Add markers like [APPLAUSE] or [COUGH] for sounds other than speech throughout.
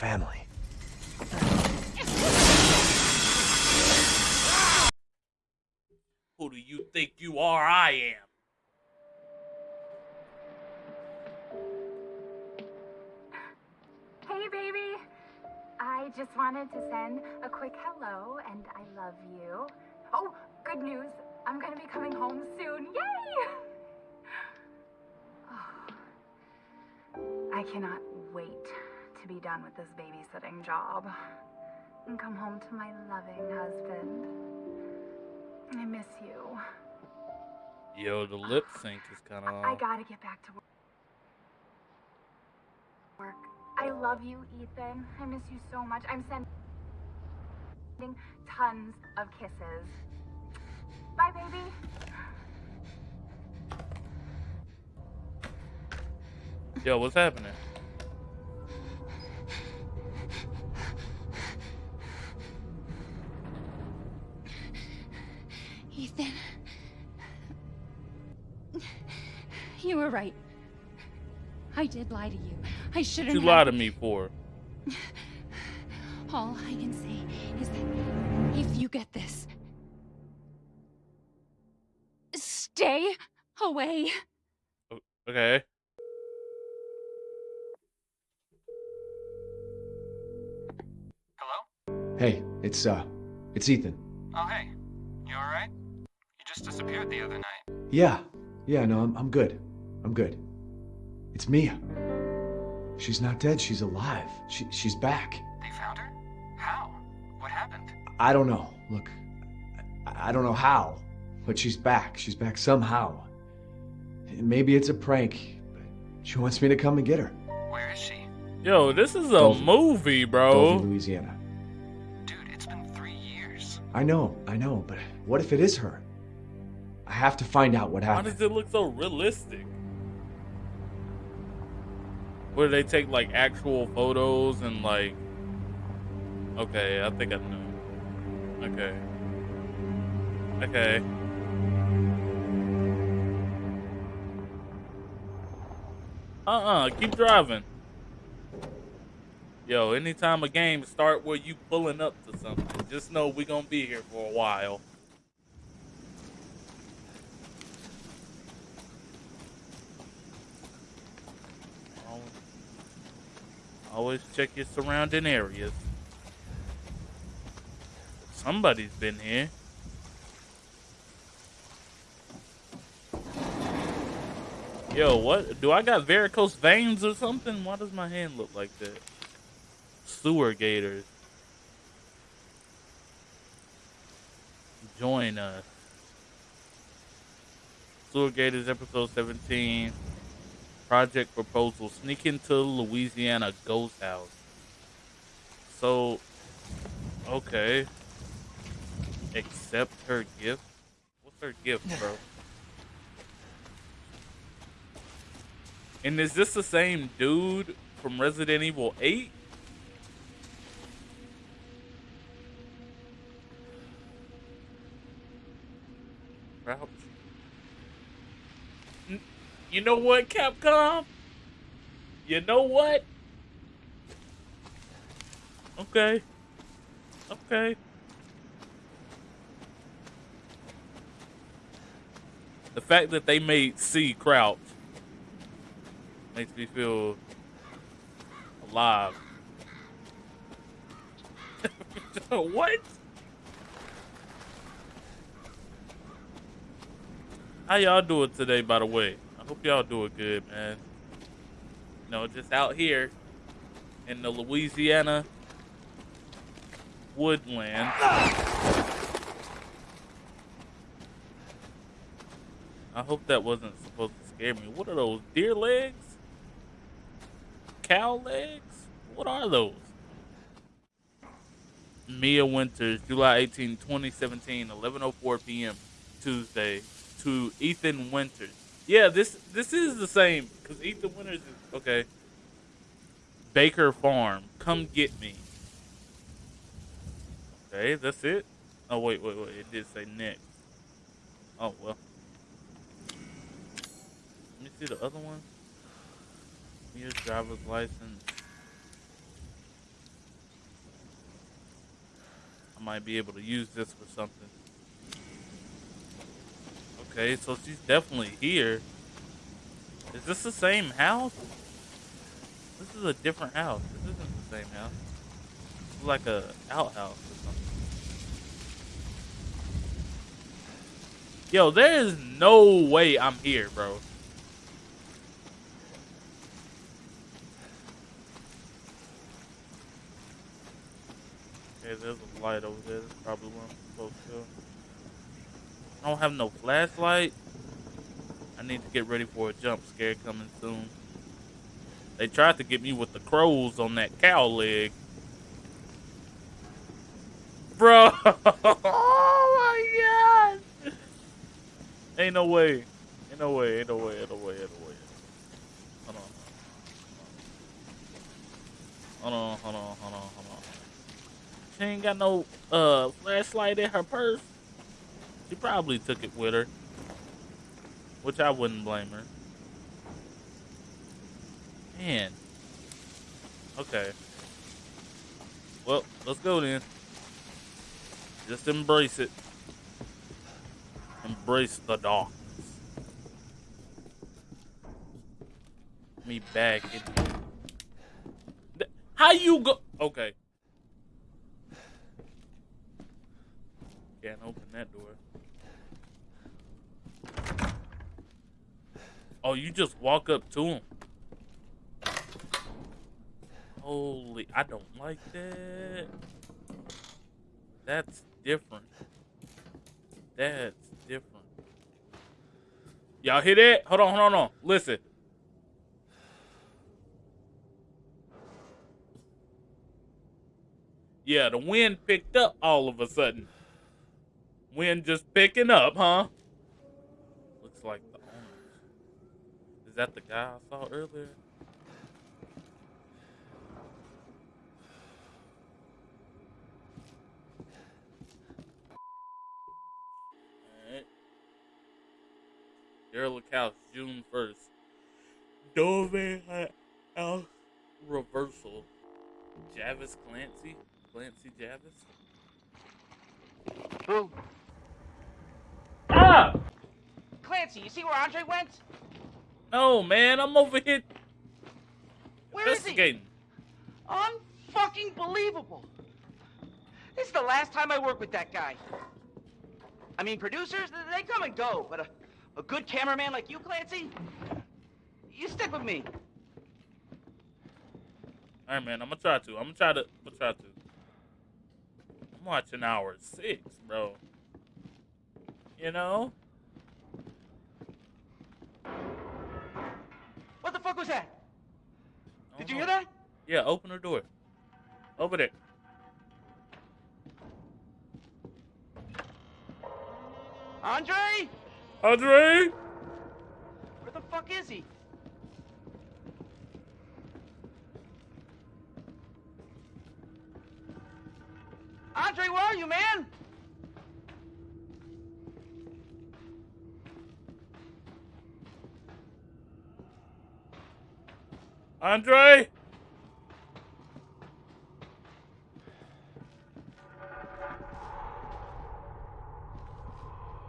fucking family. Who do you think you are? I am. Hey, baby. I just wanted to send a quick hello and I love you. Oh, good news. I'm gonna be coming home soon. Yay! Oh, [SIGHS] I cannot wait to be done with this babysitting job and come home to my loving husband. I miss you. Yo, the lip sync is kind of. I gotta get back to work. I love you, Ethan. I miss you so much. I'm sending tons of kisses. Bye, baby. Yo, what's happening? Ethan. You were right. I did lie to you. I shouldn't You lied to me for. All I can say is that if you get this, stay away. Okay. Hello? Hey, it's, uh, it's Ethan. Oh, hey. Disappeared the other night. Yeah, yeah, no, I'm, I'm good. I'm good. It's Mia. She's not dead, she's alive. She, she's back. They found her? How? What happened? I don't know. Look, I, I don't know how, but she's back. She's back somehow. Maybe it's a prank, but she wants me to come and get her. Where is she? Yo, this is a Dulvey. movie, Dulvey, bro. Louisiana. Dude, it's been three years. I know, I know, but what if it is her? I have to find out what Why happened. does it look so realistic? Where they take like actual photos and like. Okay, I think I know. Okay. Okay. Uh-uh, keep driving. Yo, anytime a game start where you pulling up to something, just know we gonna be here for a while. Always check your surrounding areas. Somebody's been here. Yo, what? Do I got varicose veins or something? Why does my hand look like that? Sewer gators. Join us. Sewer Gators episode 17. Project proposal. Sneak into Louisiana ghost house. So, okay. Accept her gift? What's her gift, bro? And is this the same dude from Resident Evil 8? Crouch. You know what, Capcom? You know what? Okay. Okay. The fact that they made C crouch makes me feel alive. [LAUGHS] what? How y'all doing today, by the way? Hope y'all doing good, man. You know, just out here in the Louisiana woodland. I hope that wasn't supposed to scare me. What are those? Deer legs? Cow legs? What are those? Mia Winters, July 18, 2017, 11:04 p.m. Tuesday to Ethan Winters. Yeah, this this is the same because Ethan Winters is okay. Baker Farm, come get me. Okay, that's it. Oh wait, wait, wait. It did say next. Oh well. Let me see the other one. Your driver's license. I might be able to use this for something. Okay, so she's definitely here. Is this the same house? This is a different house. This isn't the same house. It's like a outhouse or something. Yo, there is no way I'm here, bro. Okay, there's a light over there. That's probably where I'm supposed to go. I don't have no flashlight. I need to get ready for a jump scare coming soon. They tried to get me with the crows on that cow leg. Bro! [LAUGHS] oh my god! Ain't no way. Ain't no way, ain't no way, ain't no way, ain't no way. Hold on. Hold on, hold on, hold on, hold on. She ain't got no uh flashlight in her purse. She probably took it with her. Which I wouldn't blame her. Man. Okay. Well, let's go then. Just embrace it. Embrace the darkness. Me back. How you go? Okay. Can't open that door. Oh, you just walk up to him. Holy, I don't like that. That's different. That's different. Y'all hear that? Hold on, hold on, hold on. Listen. Yeah, the wind picked up all of a sudden. Wind just picking up, huh? Looks like the owners. Is that the guy I saw earlier? Alright. Derelict House, June 1st. Dove House Reversal. Jarvis Clancy? Clancy Jarvis? Who? Ah! Clancy, you see where Andre went? No, man, I'm over here Where is he? investigating. Unfucking believable. This is the last time I work with that guy. I mean, producers, they come and go, but a, a good cameraman like you, Clancy, you stick with me. All right, man. I'm gonna try to. I'm gonna try to. I'm gonna try to. I'm watching hour six, bro. You know? What the fuck was that? Did you know. hear that? Yeah, open the door. Open it. Andre? Andre? Where the fuck is he? Andre, where are you, man? Andre?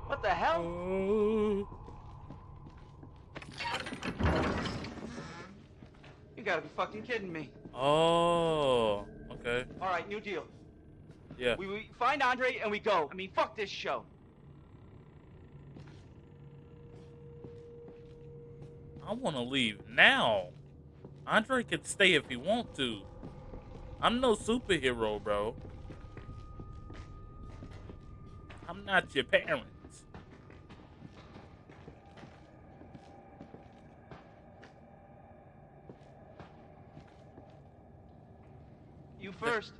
What the hell? Oh. You gotta be fucking kidding me. Oh. Okay. All right, new deal. Yeah. We, we find Andre and we go. I mean, fuck this show. I want to leave now. Andre can stay if he want to. I'm no superhero, bro. I'm not your parents. You first.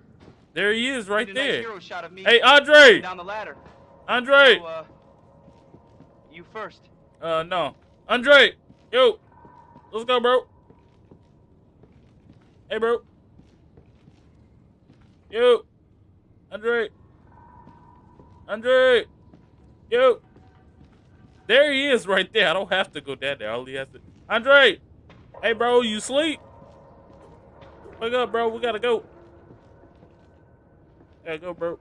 There he is, right nice there. hero shot of me Hey, Andre! down the ladder. Andre! So, uh, you first. Uh, no. Andre! Yo! Let's go, bro. Hey, bro. Yo! Andre! Andre! Yo! There he is right there. I don't have to go down there. All he has to... Andre! Hey, bro, you sleep? Wake up, bro. We gotta go. Gotta go, bro.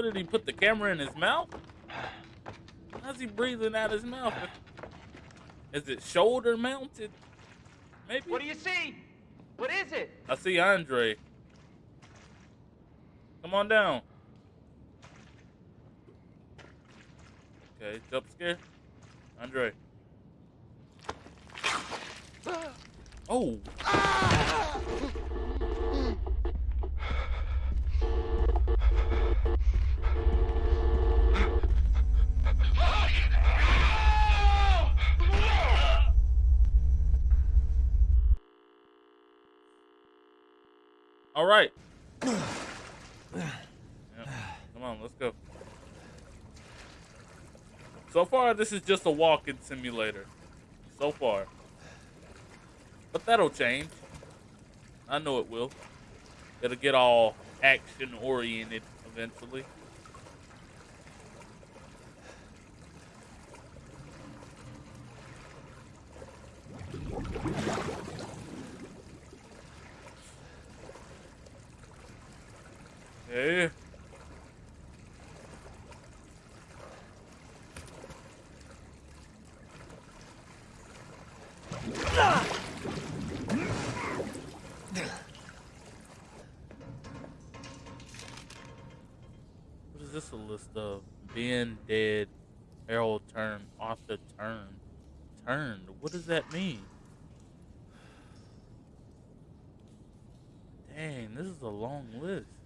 What did he put the camera in his mouth? How's he breathing out his mouth? Is it shoulder mounted? Maybe. What do you see? What is it? I see Andre. Come on down. Okay, jump scare. Andre. [GASPS] Oh. Ah! All right. [SIGHS] Yep. Come on, let's go. So far, this is just a walking simulator. So far. But that'll change. I know it will. It'll get all action oriented eventually. What is this a list of? Ben dead, Harold turned, Arthur turned. Turned. What does that mean? Dang, this is a long list.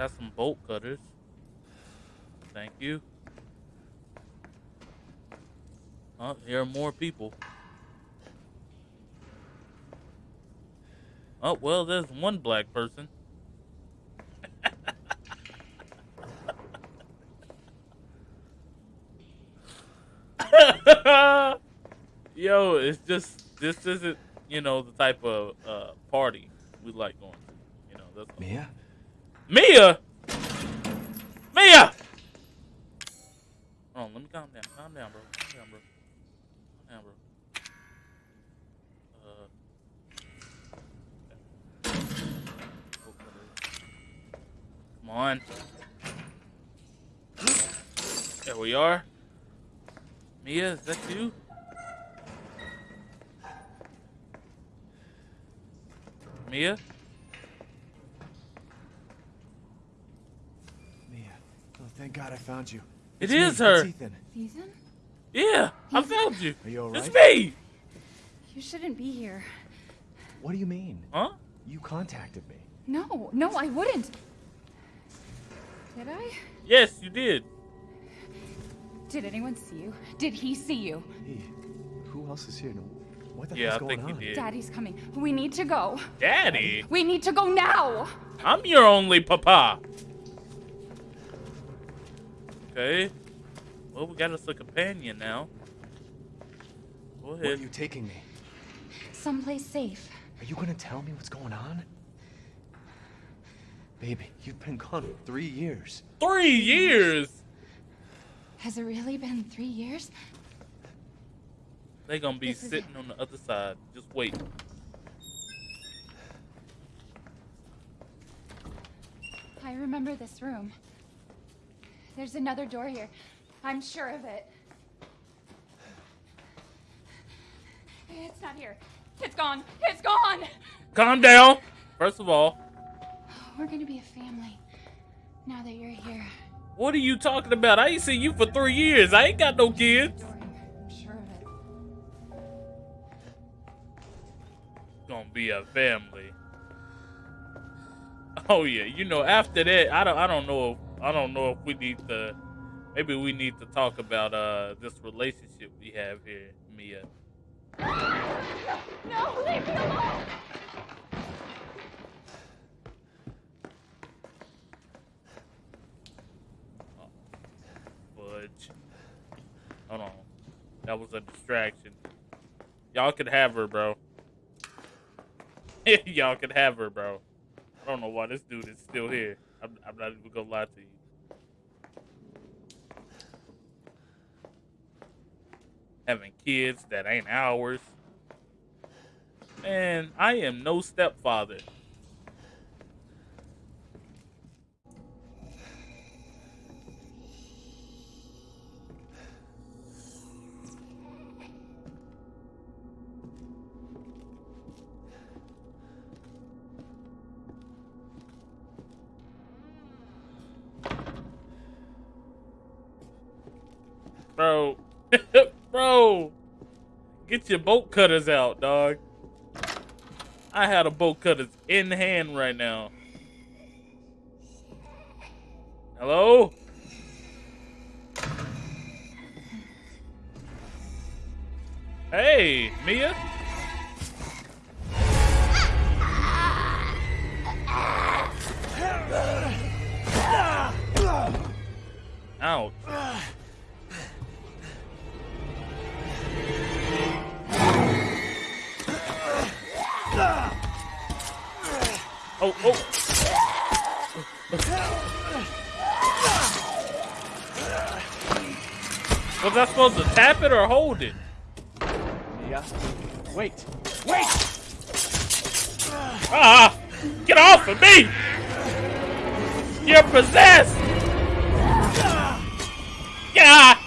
Got some bolt cutters. Thank you. Oh, here are more people. Oh, well, there's one black person. [LAUGHS] Yo, it's just this isn't you know the type of uh, party we like going to. You know, that's. Mia? Mia, Mia. On, let me calm down. Calm down, bro. Calm down, bro. Calm down, bro. Uh, come on. There we are. Mia, is that you? Mia. Oh, thank God I found you. It It's me, her. It's Ethan. Ethan? Yeah, I found you. Are you alright? It's me. You shouldn't be here. What do you mean? Huh? You contacted me. No, no, I wouldn't. Did I? Yes, you did. Did anyone see you? Did he see you? Hey, who else is here? What the Yeah, hell's I going think you on? did. Daddy's coming. We need to go. Daddy, We need to go now. I'm your only papa. Okay. Well, we got us a companion now. Go Where are you taking me? Someplace safe. Are you gonna tell me what's going on? Baby, you've been gone for three years. Three years. Has it really been three years? They gonna be This sitting on the other side. Just wait. I remember this room. There's another door here. I'm sure of it. It's not here. It's gone. It's gone. Calm down. First of all, We're gonna be a family now that you're here. what are you talking about? I ain't seen you for three years. I ain't got no kids. I'm sure of it. Gonna be a family. Oh yeah, you know. After that, I don't. I don't know. I don't know if we need to. Maybe we need to talk about uh this relationship we have here, Mia. No, leave me alone. Fudge. Hold on. That was a distraction. Y'all could have her, bro. [LAUGHS] Y'all could have her, bro. I don't know why this dude is still here. I'm, I'm not even gonna lie to you. Having kids that ain't ours. Man, I am no stepfather. Get your bolt cutters out, dog. I had a bolt cutters in hand right now. Hello? Hey, Mia? Ouch. Oh, oh. Was I supposed to tap it or hold it? Mia, wait, wait! Ah! Get off of me! You're possessed! Yeah!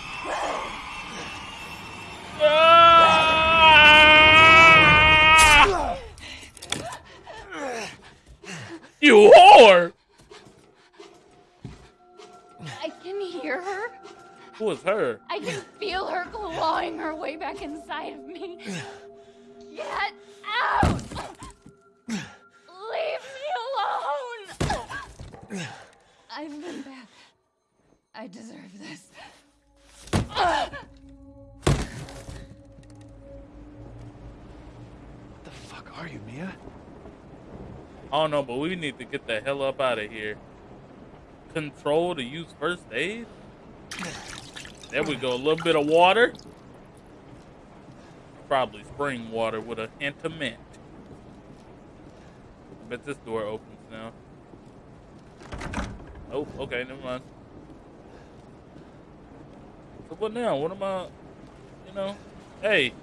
Hell up out of here. Control to use first aid? There we go. A little bit of water. Probably spring water with a hint of mint. I bet this door opens now. Oh, okay, never mind. So what now? What am I, you know? Hey.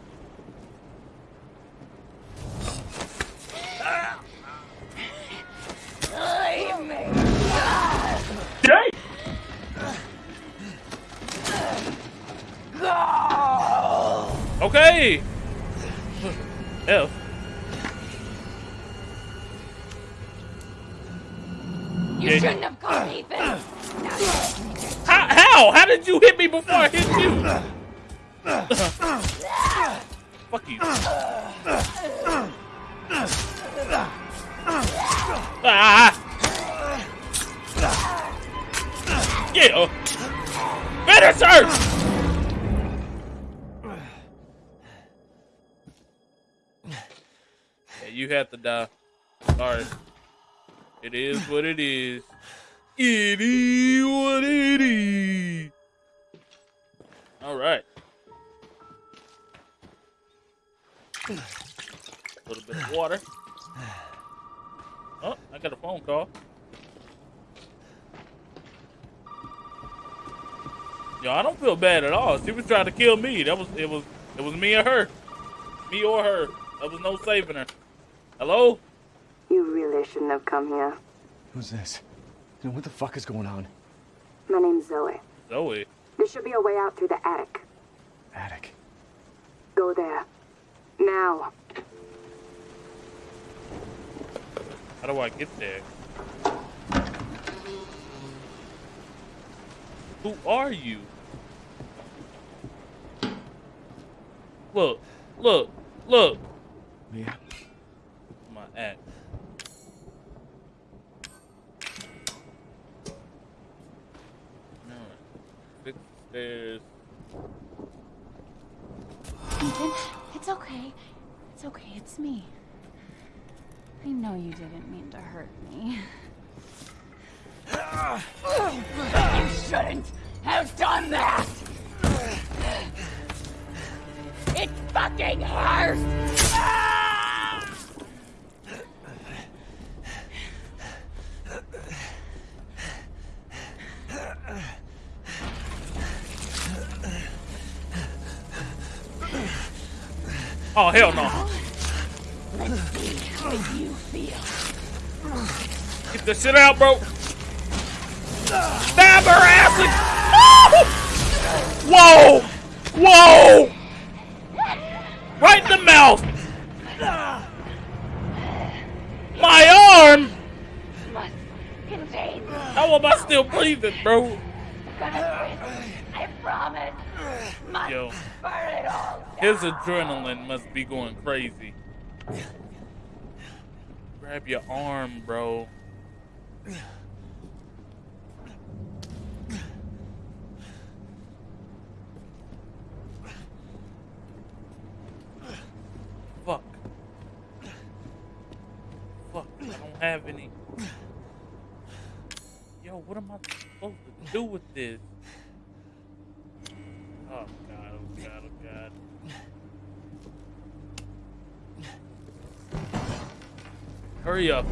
Leave me! Jay! Okay. F. You shouldn't have called Ethan! How? How? How did you hit me before I hit you? Fuck you. Ah! Yeah. Finish her! You have to die. Sorry. It is what it is. It is what it is. All right. A little bit of water. Oh, I got a phone call. Yo, I don't feel bad at all. She was trying to kill me. That was it was it was me or her. Me or her. There was no saving her. Hello? You really shouldn't have come here. Who's this? You know, what the fuck is going on? My name's Zoe. Zoe. There should be a way out through the attic. Attic. Go there. Now. How do I get there? Who are you? Look, look, look. Mia, Out, bro! Stab her ass! Whoa! Whoa! Right in the mouth! My arm! How am I still breathing, bro? I promise. Yo, his adrenaline must be going crazy. Grab your arm, bro. Fuck. Fuck, I don't have any. Yo, what am I supposed to do with this? Oh god, oh god, oh god. Hurry up.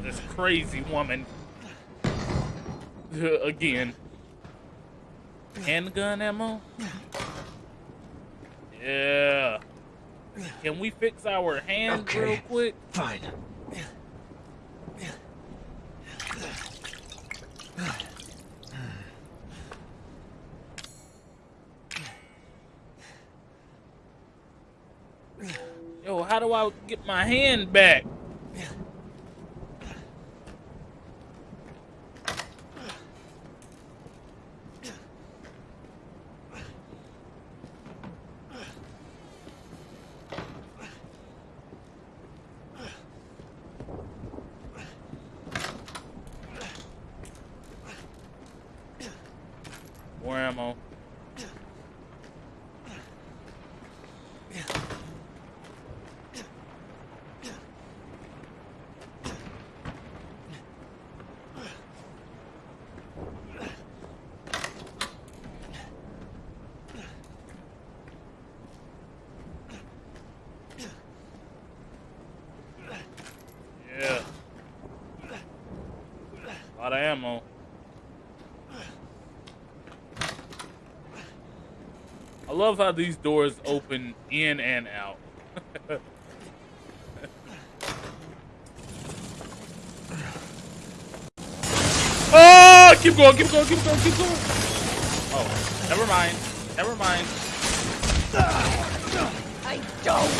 For this crazy woman. [LAUGHS] Again. Handgun ammo? Yeah. Can we fix our hands Okay. real quick? Fine. Yo, how do I get my hand back? More ammo. Yeah. A lot of ammo. I love how these doors open in and out. oh, [LAUGHS] keep going, keep going, keep going, keep going. Oh, never mind. Never mind. I don't.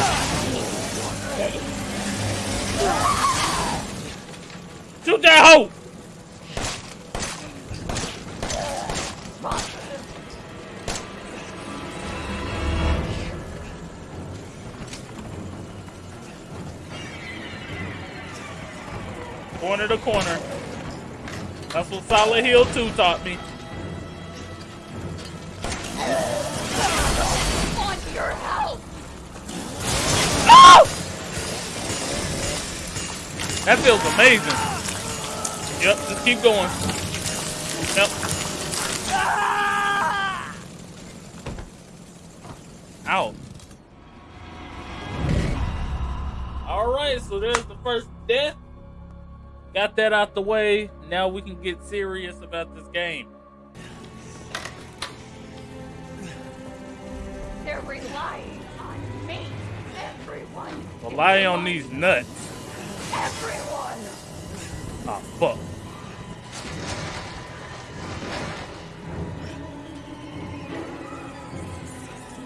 Shoot that hoe! Silent Hill 2 taught me. That feels amazing. Yep, just keep going. Got that out the way. Now we can get serious about this game. They're relying on me. Everyone. Rely on these nuts. Everyone. Ah, fuck.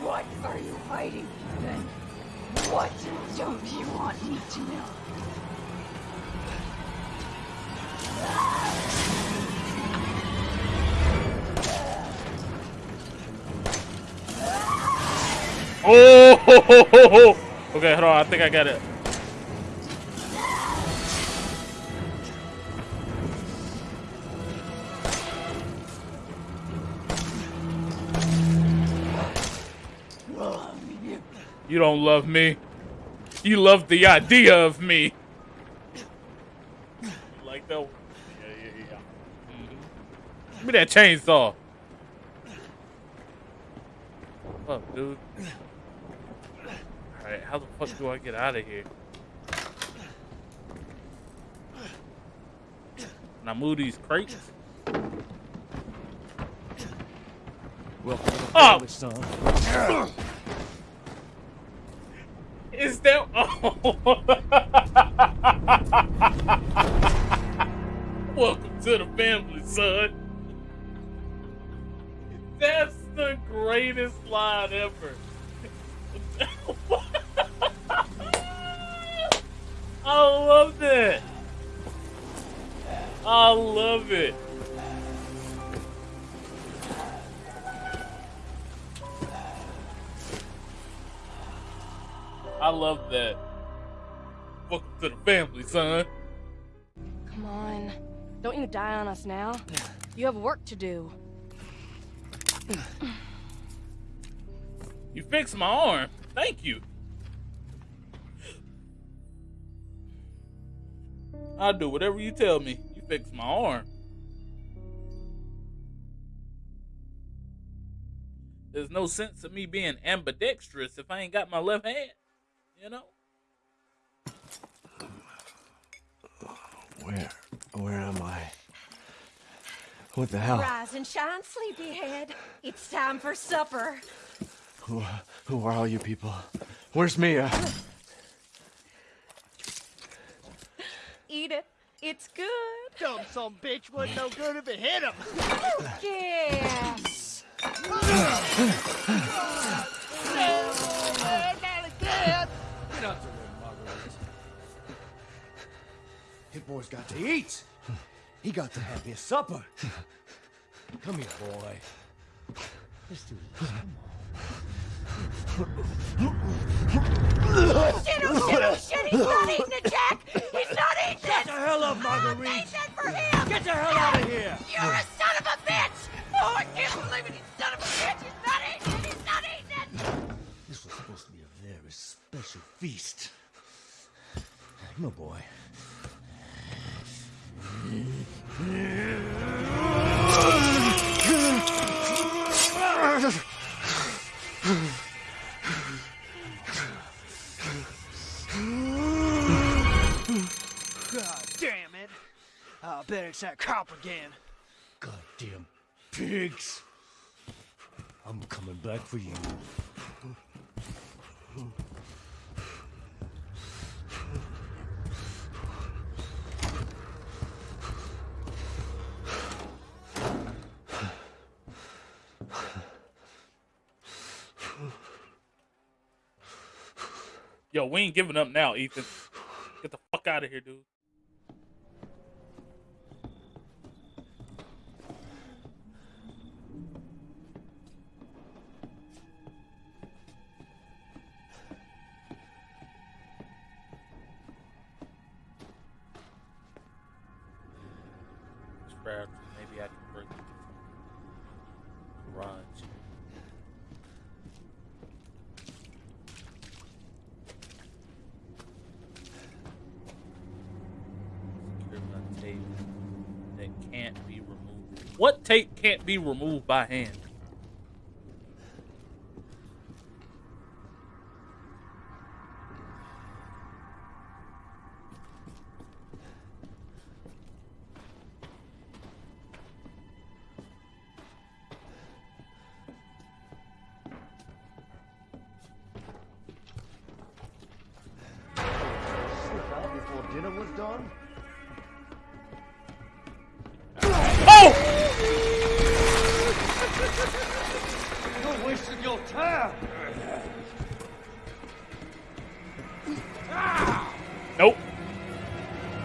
What are you hiding, then? What don't you want me to know? Oh! ho, ho, ho. Okay, hold on. I think I got it. You don't love me. You love the idea of me. You like that? one? Yeah, yeah, yeah. Mhm. Give me that chainsaw. Fuck, dude. Alright, how the fuck do I get out of here? Can I move these crates? Welcome to the Oh! family, son. Is that? Oh. [LAUGHS] Welcome to the family, son. That's the greatest line ever. [LAUGHS] I love that. I love it. I love that. Welcome to the family, son. Come on. Don't you die on us now. You have work to do. You fixed my arm. Thank you. I'll do whatever you tell me. You fixed my arm. There's no sense of me being ambidextrous if I ain't got my left hand. You know? Where? Where am I? What the hell? Rise and shine, sleepyhead. It's time for supper. Who, who are all you people? Where's Mia? Eat it. It's good. Dumb some bitch wasn't no good if it hit him. Yes. Get out the way, Marguerite. Hit boy's got to eat. He got to have his supper. Come here, boy. Let's do this. Shit, oh shit, oh shit, he's not eating it, Jack! He's not eating Get it! the hell up, Marguerite. made that for him! Get the hell out of here. You're a son of a bitch! Oh, I can't believe it, you son of a bitch! He's not eating it! He's not eating it! This was supposed to be a very special feast. Come on, boy. God damn it! I bet it's that cop again. Goddamn pigs! I'm coming back for you. Yo, we ain't giving up now, Ethan. Get the fuck out of here, dude. Can't be removed by hand?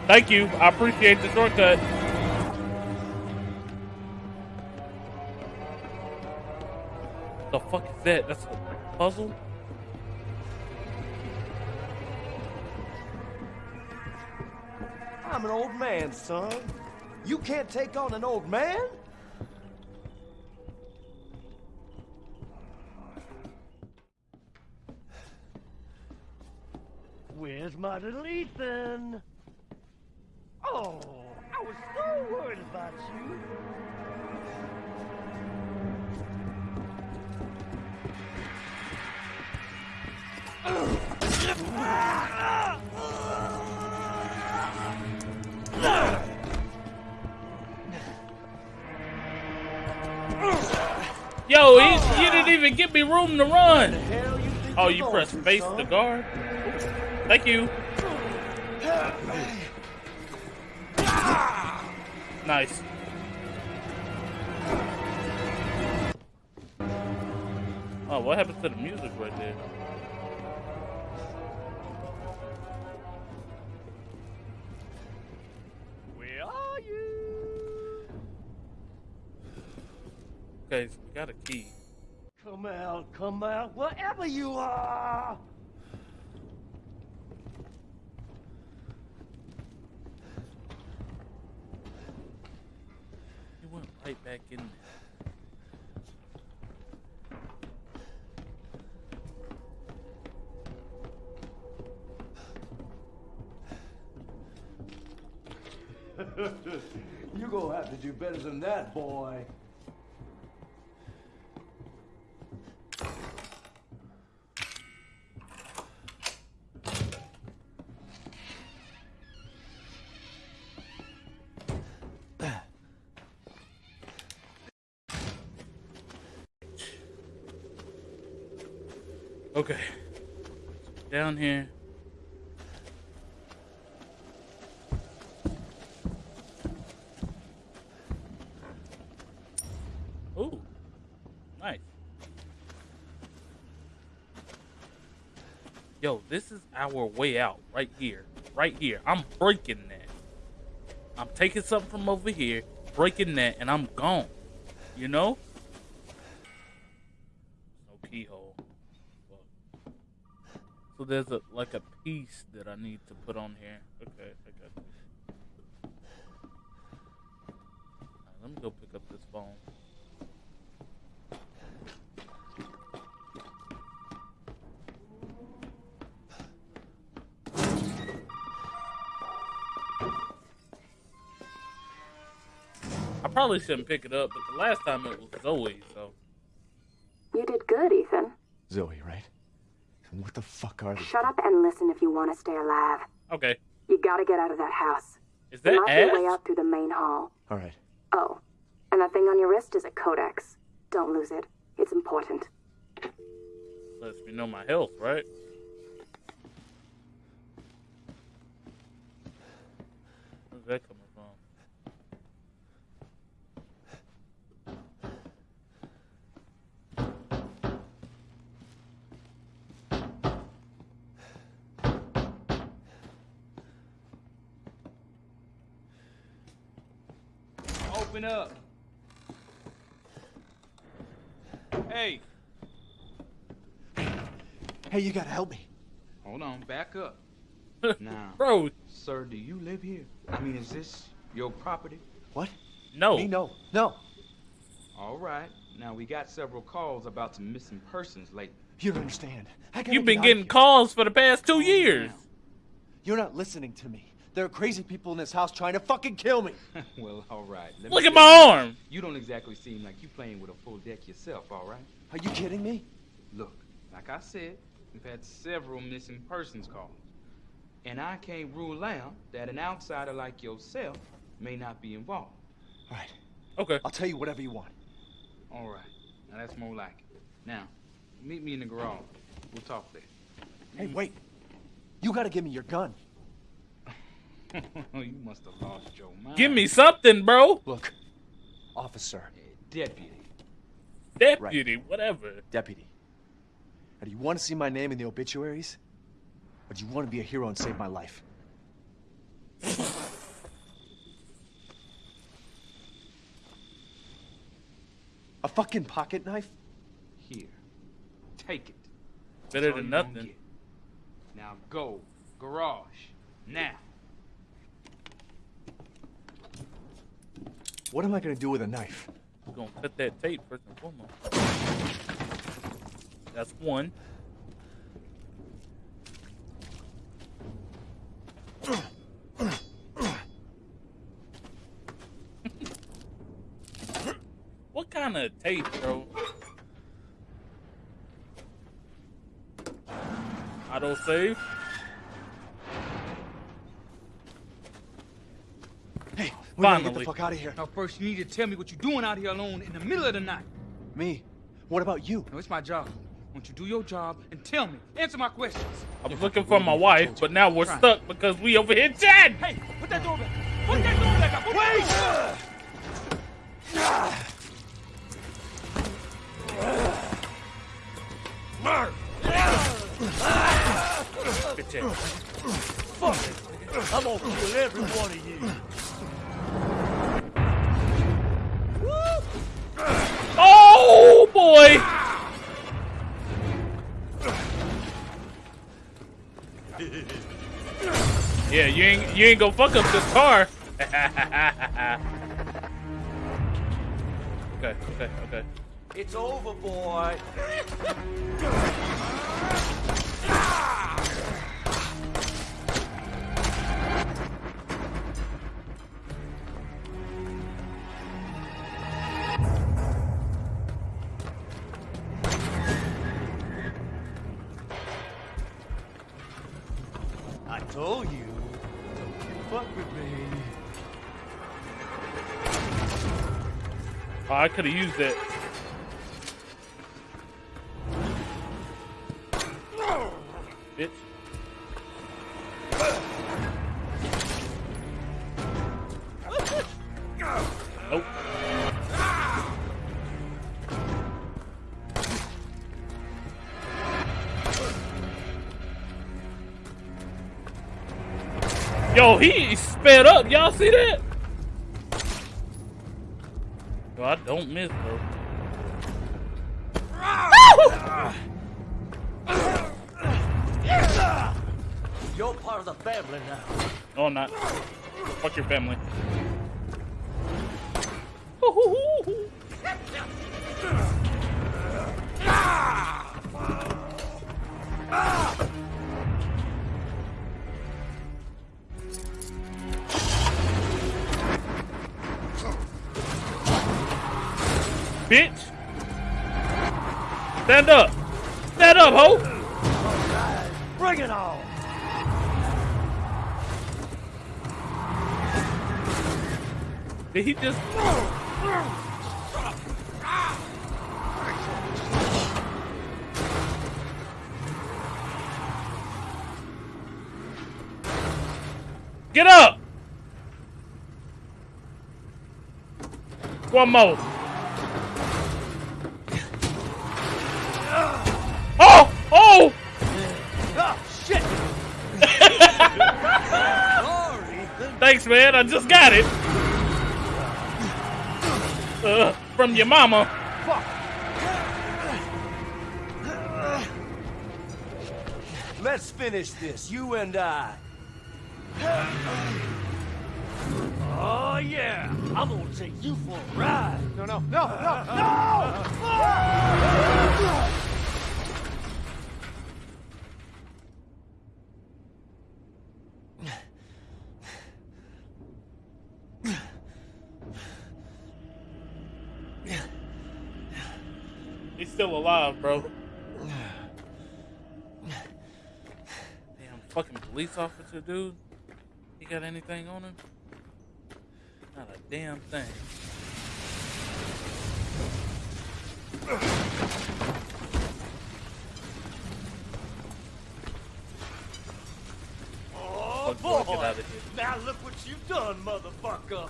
Thank you. I appreciate the shortcut. The fuck is that? That's a puzzle? I'm an old man, son. You can't take on an old man? Where's my little Ethan? Oh, I was so about you. Yo, he, you didn't even give me room to run. Oh, you press face to guard? Thank you. Nice. Oh, what happened to the music right there? Down here. Ooh. Nice. Yo, this is our way out right here. Right here. I'm breaking that. I'm taking something from over here, breaking that, and I'm gone. You know? No keyhole. Fuck. So there's a like a piece that I need to put on here. Okay, I got this. Alright, let me go pick up this phone. I probably shouldn't pick it up, but the last time it was Zoe, so You did good, Ethan. Zoe, right? And what the fuck are they? Shut up and listen if you want to stay alive. okay. You gotta get out of that house. Is that might be a way Ash? out through the main hall. All right. Oh, and that thing on your wrist is a codex. Don't lose it. It's important. Lets me know my health, right? Where's that coming from? Open up. Hey, Hey, you gotta help me. hold on, back up. [LAUGHS] Now, Bro, sir, do you live here? I mean, is this your property? What? no. Me? No. No. All right. Now, we got several calls about some missing persons lately. You don't understand. I gotta You've been out of getting calls for the past two years. You're not listening to me. There are crazy people in this house trying to fucking kill me. [LAUGHS] well, all right. Let me Look at my you, arm. You don't exactly seem like you're playing with a full deck yourself, all right? Are you kidding me? Look, like I said, we've had several missing persons calls. And I can't rule out that an outsider like yourself may not be involved. All right. Okay. I'll tell you whatever you want. All right. Now that's more like it. Now, meet me in the garage. We'll talk there. Hey, wait. You gotta give me your gun. [LAUGHS] you must have lost your mind. Give me something, bro. Look, officer, Deputy. Deputy, whatever. deputy. Now, do you want to see my name in the obituaries? Or do you want to be a hero and save my life? [LAUGHS] a fucking pocket knife? Here. Take it. Better than nothing. Now go. Garage. Now. What am I gonna do with a knife? We're gonna cut that tape first and foremost. That's one. [LAUGHS] what kind of tape, bro? Auto save. Hey, we gotta get the fuck out of here. Now first you need to tell me what you're doing out here alone in the middle of the night. Me? What about you? No, it's my job. Won't you do your job and tell me? Answer my questions. I was looking for my wife, but now we're stuck because we over here chatting. Hey, put that door back. Put that door back up. Put that door Fuck it. I'm gonna kill every one of you. Boy! Yeah, you ain't you ain't gonna fuck up this car. [LAUGHS] Okay, okay, okay. It's over, boy. [LAUGHS] I could have used that. Don't miss though. You're part of the family now. No, I'm not. Fuck your family. One more. Oh! Oh! Oh, [LAUGHS] shit. Thanks, man. I just got it. Uh, from your mama. Let's finish this, you and I. Oh, yeah. I'm gonna take you for a ride. No, no, no, no, no! He's still alive, bro. Damn, fucking police officer, dude. He got anything on him? Not a damn thing. Oh, boy, boy. get out of here. Now look what you've done, motherfucker.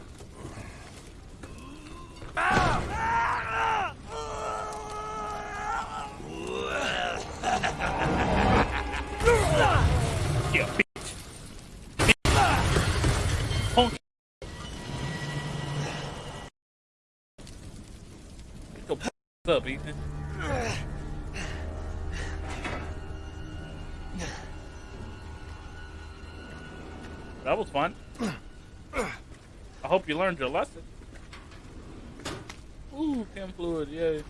Ah, ah, Yeah, up, Ethan. That was fun. I hope you learned your lesson. Ooh, chem fluid, yay.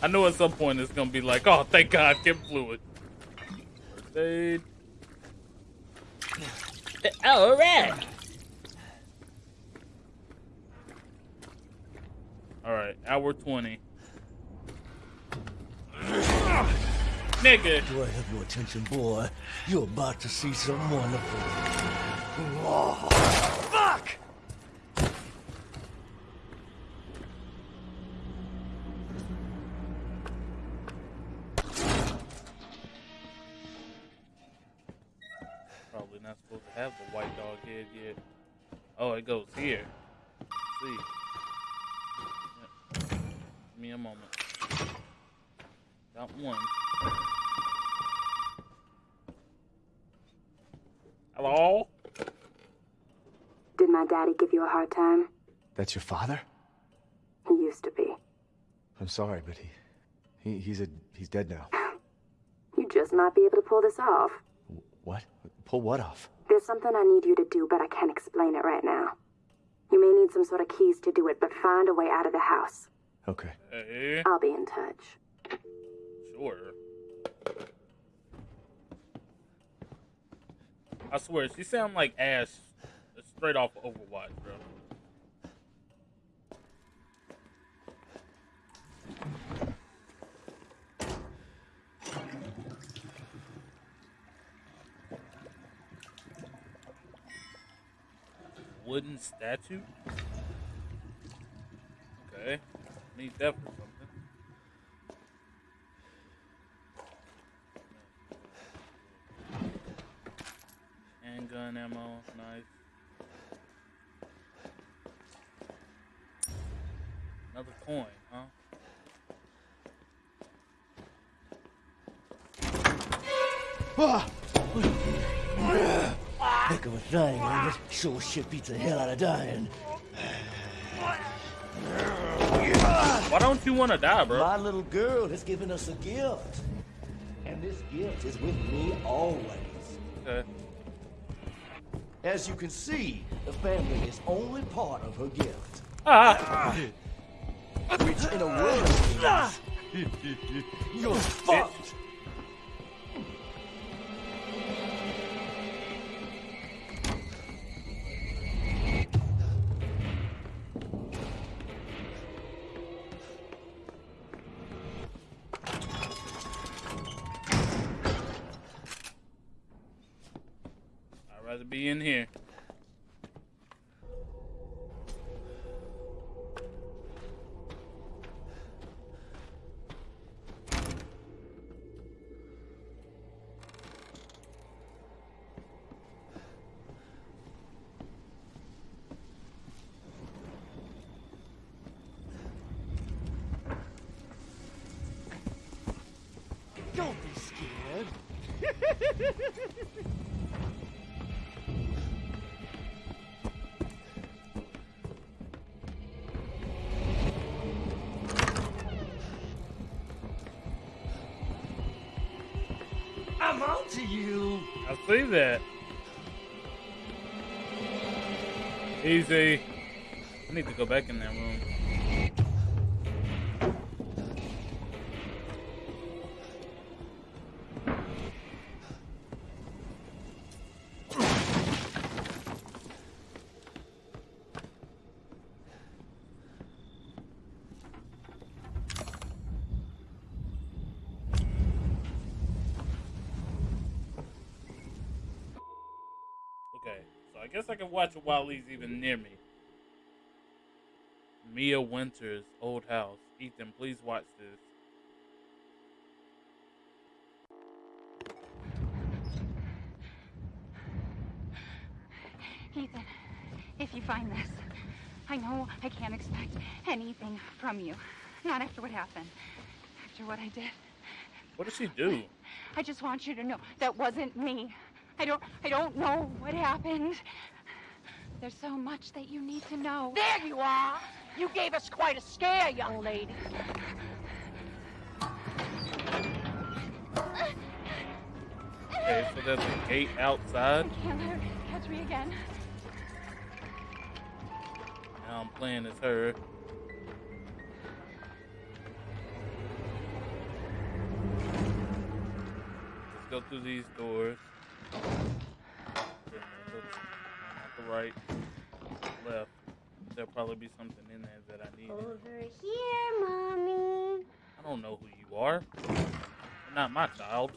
I know at some point it's gonna be like, oh, thank God, chem fluid. First aid. All right. All right, hour twenty. Nigga. Do I have your attention, boy? You're about to see something wonderful. Oh, fuck! Probably not supposed to have the white dog head yet. Oh, it goes here. Let's see. Yep. Give me a moment. Got one. Hello? Did my daddy give you a hard time? That's your father? He used to be. I'm sorry, but he, he he's a he's dead now. [LAUGHS] You just might be able to pull this off. What? Pull what off? There's something I need you to do, but I can't explain it right now. You may need some sort of keys to do it, but find a way out of the house. Okay. Hey, I'll be in touch. sure. I swear, she sound like ass straight off of Overwatch, bro. Wooden statue? Okay. Need that something. Handgun ammo, knife. Another coin, huh? Heck of a thing, ain't it? Sure shit beats the hell out of dying. Why don't you want to die, bro? My little girl has given us a gift. And this gift is with me always. Okay. As you can see, the family is only part of her gift. Ah! Which in a means [LAUGHS] you're fucked. That. Easy. I need to go back in that watch it while he's even near me. Mia Winters' old house. Ethan, please watch this. Ethan, if you find this, I know I can't expect anything from you. Not after what happened. After what I did. What does she do? I just want you to know that wasn't me. I don't I don't know what happened. There's so much that you need to know. There you are. You gave us quite a scare, young lady. Okay, so there's a gate outside. I can't let her catch me again. Now I'm playing as her. Let's go through these doors. Okay, Not the right, left. There'll probably be something in there that I need. Over here, mommy. I don't know who you are. You're not my child.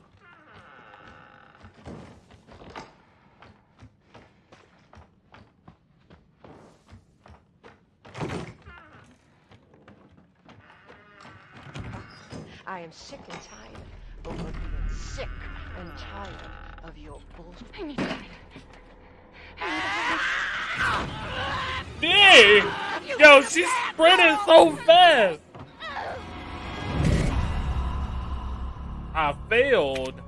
I am sick and tired of being sick and tired of your bullshit. I need to Dang! Yo, she's sprinting so fast! I failed.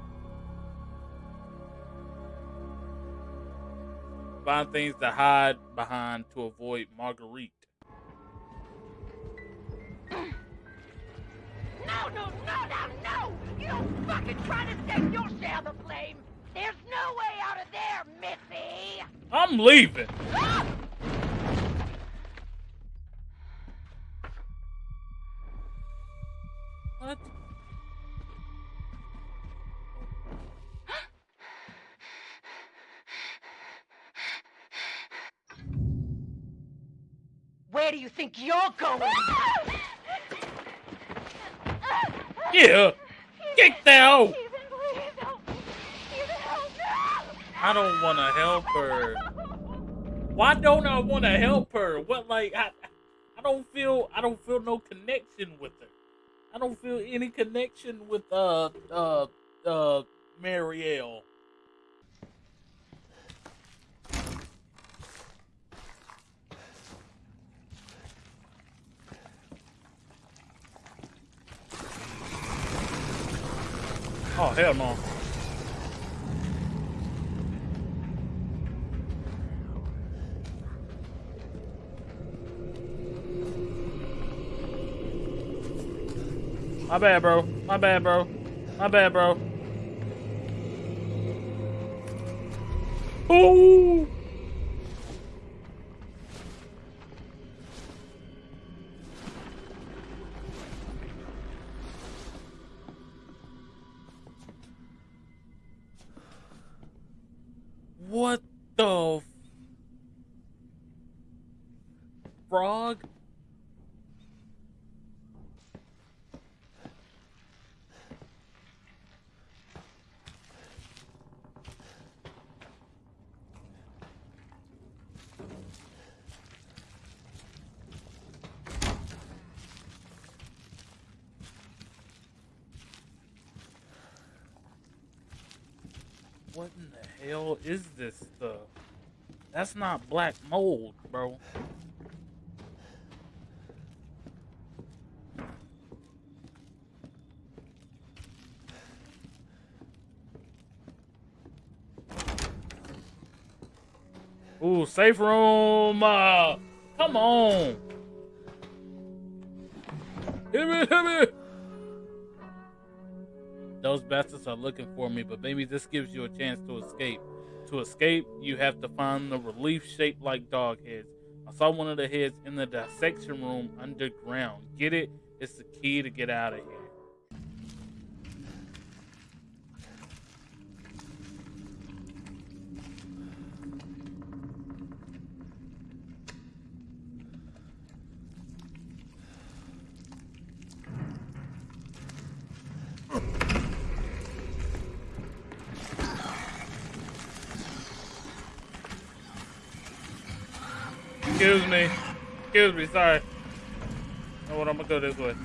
Find things to hide behind to avoid Marguerite. No, no, no, no, no! You don't fucking try to take your share of the blame! There's no way out of there, Missy! I'm leaving. What? Where do you think you're going? yeah! Get down! I don't want to help her. Why don't I want to help her? What like I, I don't feel I don't feel no connection with her. I don't feel any connection with uh uh uh Marielle. Oh hell no. My bad, bro. My bad, bro. My bad, bro. Ooh. What the f- frog? What in the hell is this stuff? That's not black mold, bro. Ooh, safe room. Uh, come on. Hit me, hit me. Those bastards are looking for me, but maybe this gives you a chance to escape. To escape, you have to find the relief shaped like dog heads. I saw one of the heads in the dissection room underground. Get it? It's the key to get out of here. Excuse me. Excuse me, sorry. know what? I'm gonna go this way.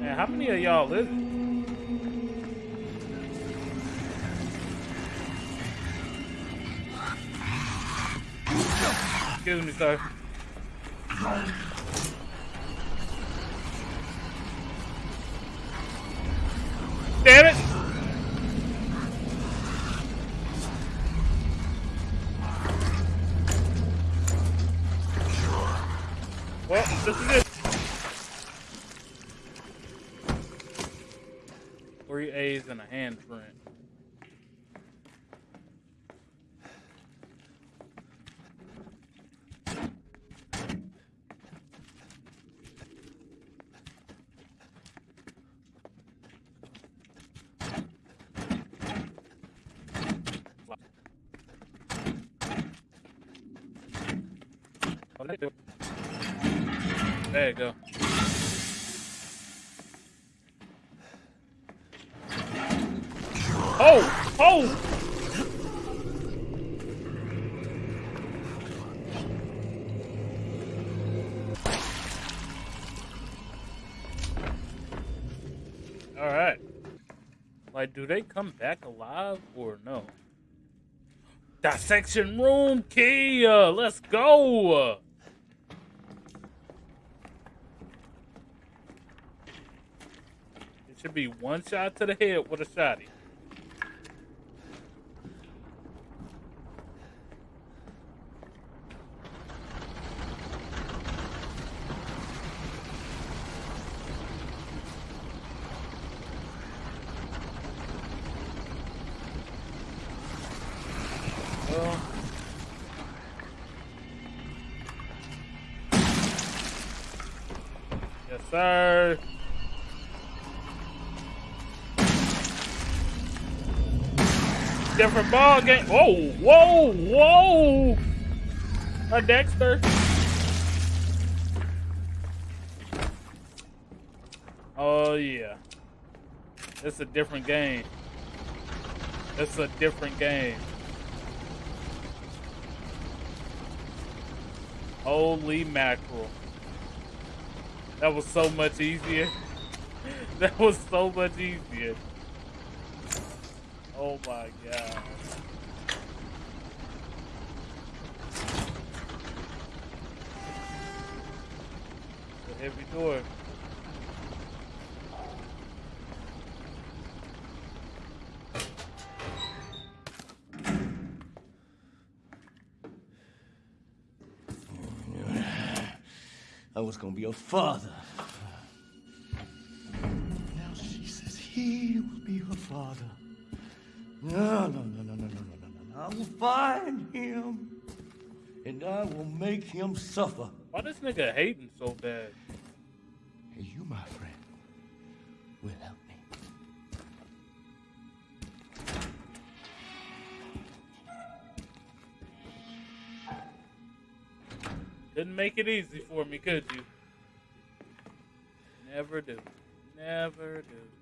Man, how many of y'all live? Excuse me, sir. Damn it! Well, this is it. Three A's and a handprint. You go. Oh! Oh! Alright. Like, do they come back alive or no? Dissection room key! Uh, let's go! It should be one shot to the head with a shotty. Yes, sir. Different ball game. Whoa, whoa, whoa! A Dexter. Oh yeah. It's a different game. It's a different game. Holy mackerel. That was so much easier. [LAUGHS] that was so much easier. Oh my god. The heavy door. I was gonna be a father. Now she says he will be her father. No, no, no, no, no, no, no, no, I will find him, and I will make him suffer. Why this nigga hating so bad? And you, my friend, will help me. Didn't make it easy for me, could you? Never do. Never do.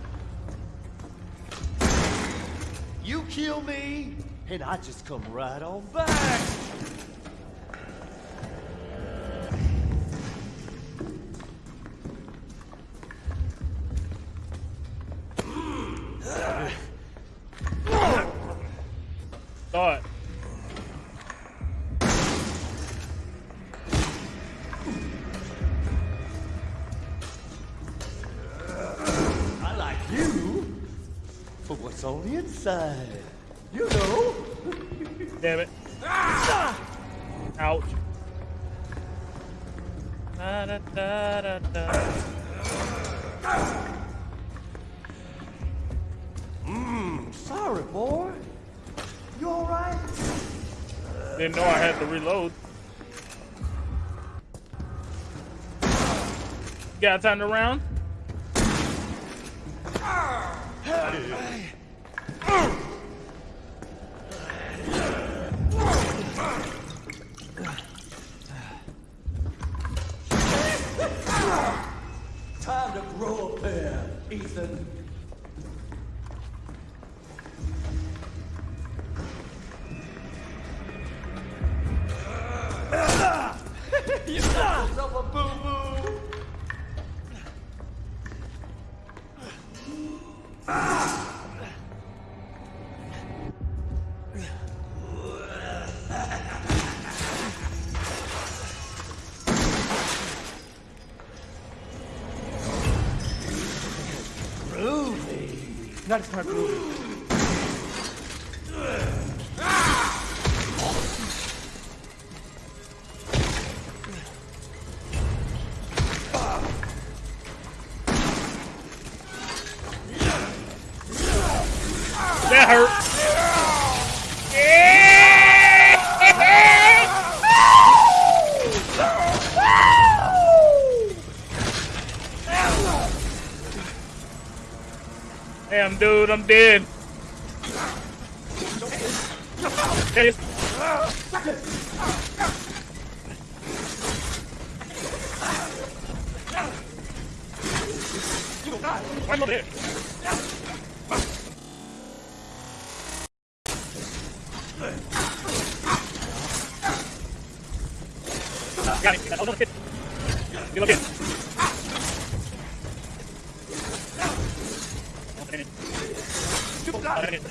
kill me, and I just come right on back. Time to round? That's not true. That hurt. I'm dead. Yes. I'm over here. Got it. Hold on, kid. Get up here. Got it.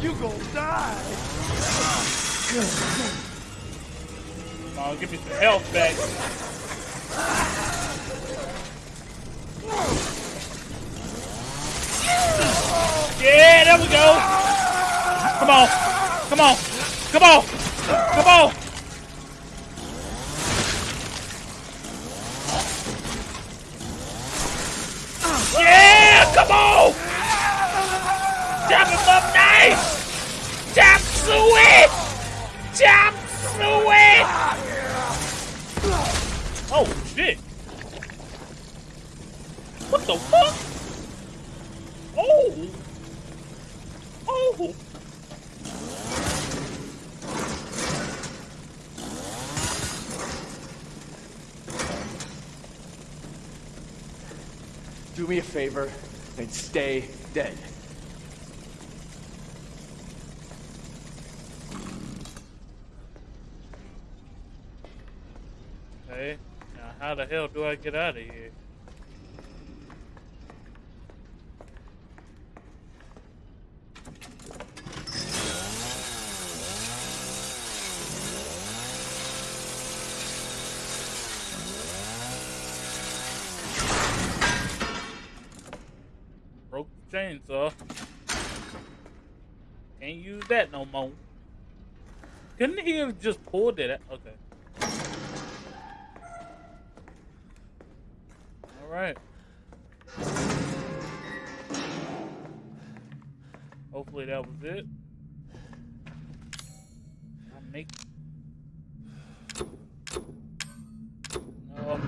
You gonna die. Oh, give me some health back. Yeah, there we go. Come on. Come on. Come on. Come on. Yeah, come on. Chop him up nice. Chop suey. Chop suey. Oh, shit. What the fuck? Oh. Oh. Do me a favor and stay dead. Now, how the hell do I get out of here? Broke the chainsaw. Can't use that no more. Couldn't he have just pulled it? out? Okay. It. I make. No.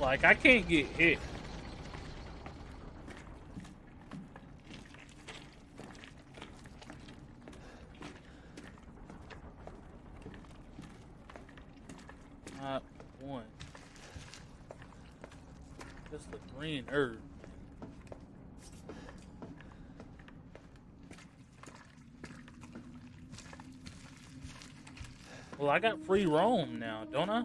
Like I can't get hit. Not one. Just the green herb. Well, I got free roam now, don't I?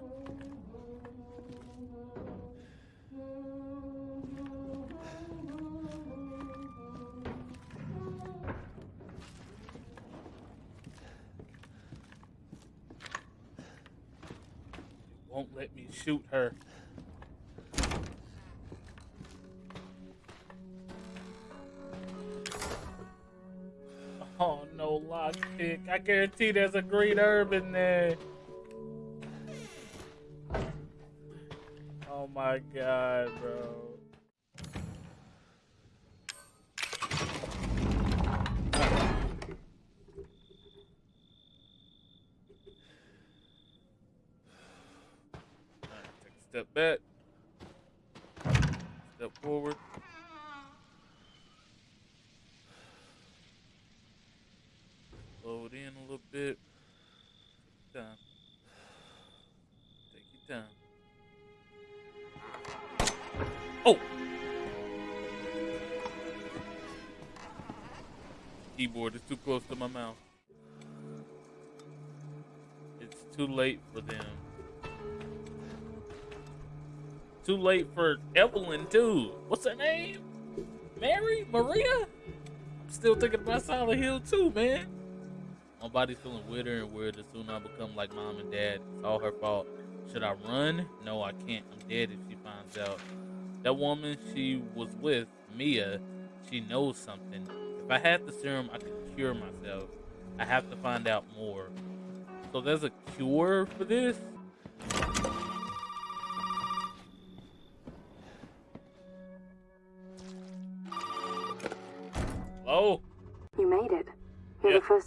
won't let me shoot her. Guarantee there's a green herb in there. Oh my god, bro. Take a step back. Step forward. It in a little bit. Take your time. Take your time. Oh! Keyboard is too close to my mouth. It's too late for them. Too late for Evelyn too. What's her name? Mary? Maria? I'm still thinking about Silent Hill too, man. My body's feeling weirder and weirder. Soon I'll become like mom and dad. It's all her fault. Should I run? No, I can't. I'm dead if she finds out. That woman she was with, Mia, she knows something. If I had the serum, I could cure myself. I have to find out more. So there's a cure for this?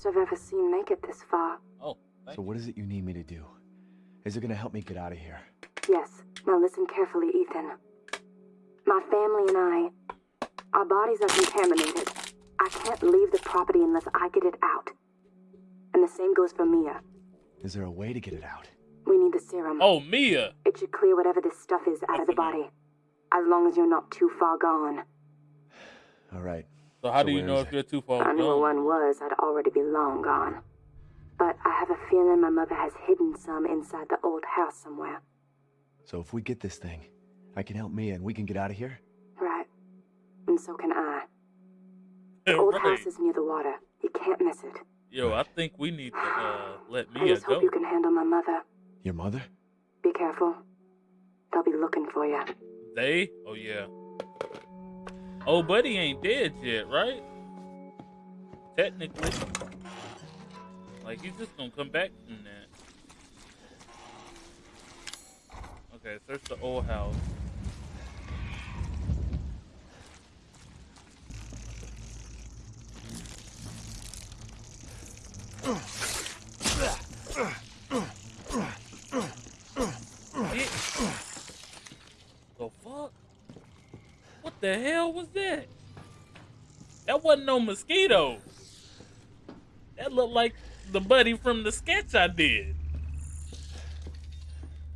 First I've ever seen make it this far. Oh, So what is it you need me to do? Is it gonna help me get out of here? Yes. Now listen carefully, Ethan. My family and I, our bodies are contaminated. I can't leave the property unless I get it out. And the same goes for Mia. Is there a way to get it out? We need the serum. Oh, Mia. It should clear whatever this stuff is out of the body. As long as you're not too far gone. All right, So how So do you know if it? you're too far I knew where one was, I'd already be long gone. But I have a feeling my mother has hidden some inside the old house somewhere. So if we get this thing, I can help Mia and we can get out of here? Right. And so can I. [LAUGHS] The old right. house is near the water. You can't miss it. Yo, I think we need to uh, let I just hope go. you can handle my mother. Your mother? Be careful. They'll be looking for you. They? Oh yeah. Oh, buddy ain't dead yet, right? Technically. Like he's just gonna come back from that. Okay, search the old house. The fuck? What the hell was that? That wasn't no mosquito. That looked like the buddy from the sketch I did.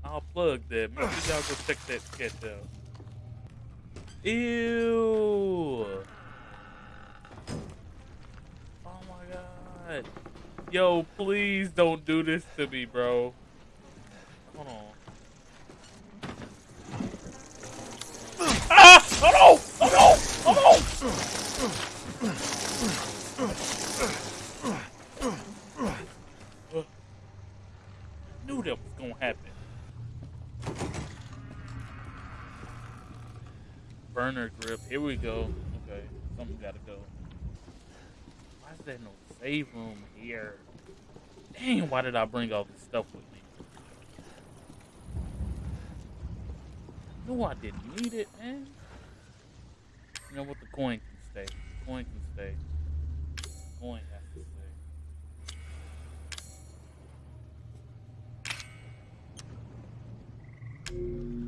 I'll plug that. Maybe y'all go check that sketch out. Ew. Oh my god. Yo, please don't do this to me, bro. Hold on. Ah! Oh no! Oh no! Oh no! Knew that was gonna happen. Burner grip. Here we go. Okay, something gotta go. Why is there no save room here? Dang, why did I bring all this stuff with me? No, I didn't need it, man. You know what? The coin can stay. The coin can stay. The coin has to stay. It's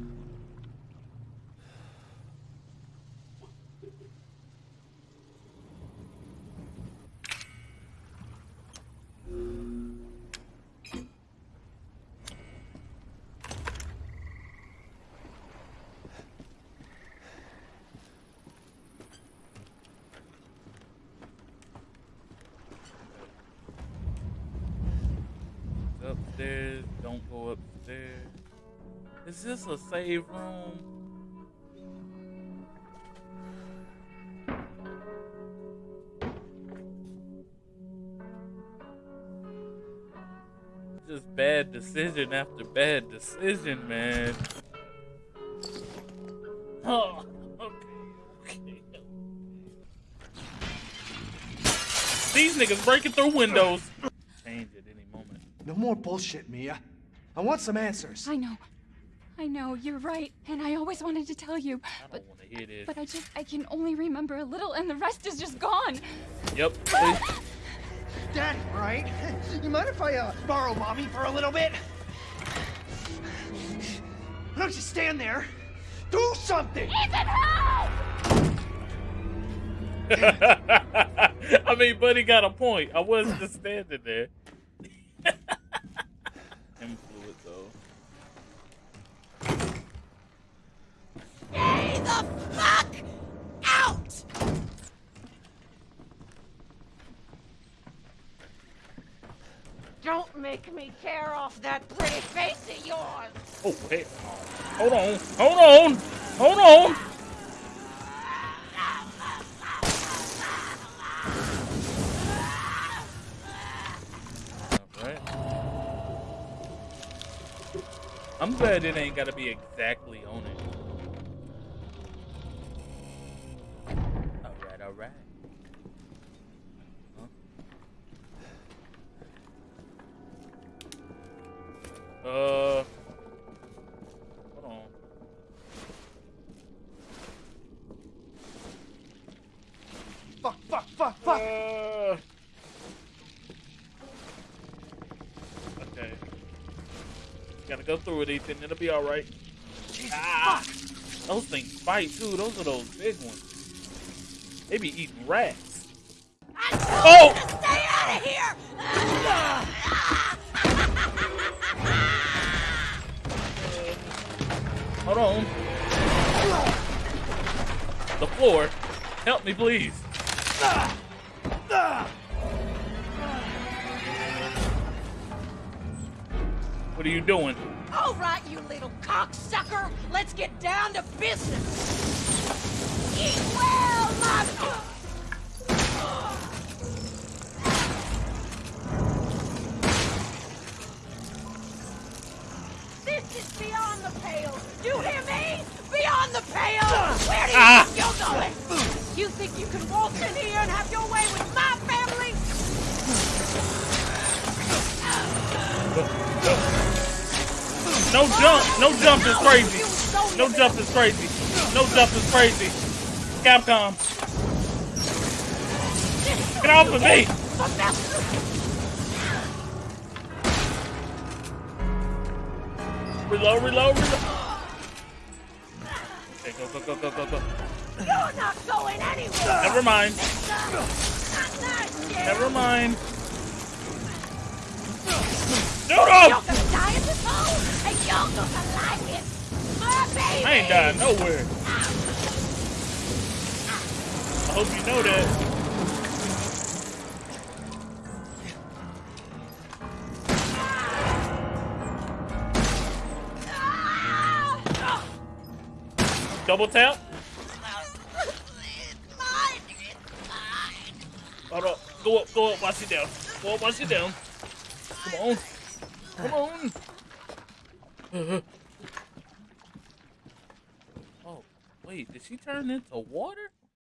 Don't go upstairs. Is this a save room? Just bad decision after bad decision, man. [LAUGHS] Oh, okay, okay. These niggas breaking through windows. Change at any moment. No more bullshit, Mia. I want some answers. I know. I know, you're right. And I always wanted to tell you. But want to hear this. but I just I can only remember a little and the rest is just gone. Yep. please. Daddy, right? You mind if I uh, borrow mommy for a little bit? Why don't you stand there? Do something! [LAUGHS] I mean, Buddy got a point. I wasn't just standing there. Him fluid though. Stay the fuck out! Don't make me tear off that pretty face of yours. Oh wait. Hold on. Hold on. Hold on. I'm glad it ain't gotta be exactly Gotta go through it, Ethan. It'll be alright. Ah, those things fight too. Those are those big ones. They be eating rats. Oh! Stay out of here! [LAUGHS] Hold on. The floor. Help me, please. [LAUGHS] What are you doing? All right, you little cocksucker. Let's get down to business. Eat well, my... This is beyond the pale. You hear me? Beyond the pale. Where do you Ah. think you're going? You think you can walk in here No jump. No jump is crazy. No jump is crazy. No jump is crazy. Capcom. Get off of me. Reload, reload, reload. Okay, go, go, go, go, go, go. You're not going anywhere. Never mind. Not nice, kid. Never mind. No, no! I ain't dying nowhere. I hope you know that. Double tap. Hold up. Go up, go up, watch it down. Go up, watch it down. Come on. Come on. [LAUGHS] oh, wait, did she turn into water?